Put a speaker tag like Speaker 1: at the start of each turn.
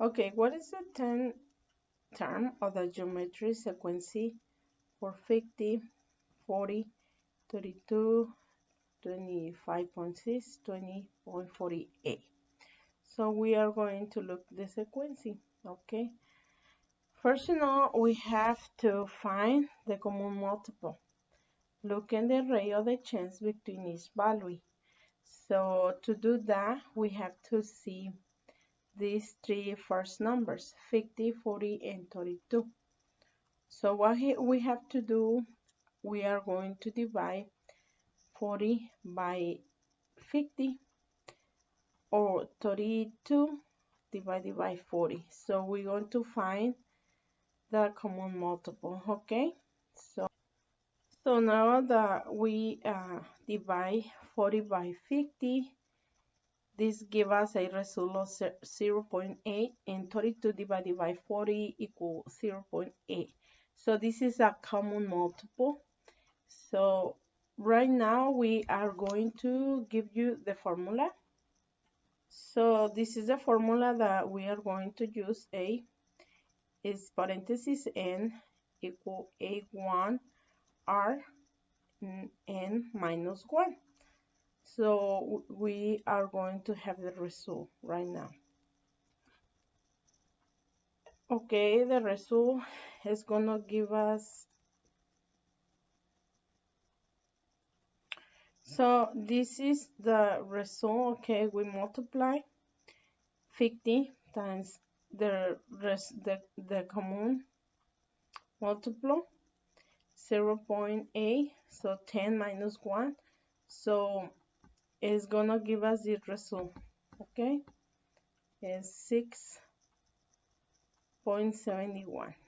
Speaker 1: Okay, what is the 10th term of the geometry sequence for 50, 40, 32, 25.6, 20.48? So we are going to look the sequence, okay? First of all, we have to find the common multiple. Look in the array of the chance between each value. So to do that, we have to see these three first numbers, 50, 40, and 32. So what we have to do, we are going to divide 40 by 50 or 32 divided by 40. So we're going to find the common multiple, okay? So, so now that we uh, divide 40 by 50, this gives us a result of 0 0.8 and 32 divided by 40 equals 0 0.8. So this is a common multiple. So right now we are going to give you the formula. So this is the formula that we are going to use. A is parenthesis n equal a1 r n minus 1. So we are going to have the result right now. Okay, the result is going to give us So this is the result, okay, we multiply 50 times the rest, the, the common multiple 0 0.8, so 10 minus 1, so is gonna give us the result okay? Is 6.71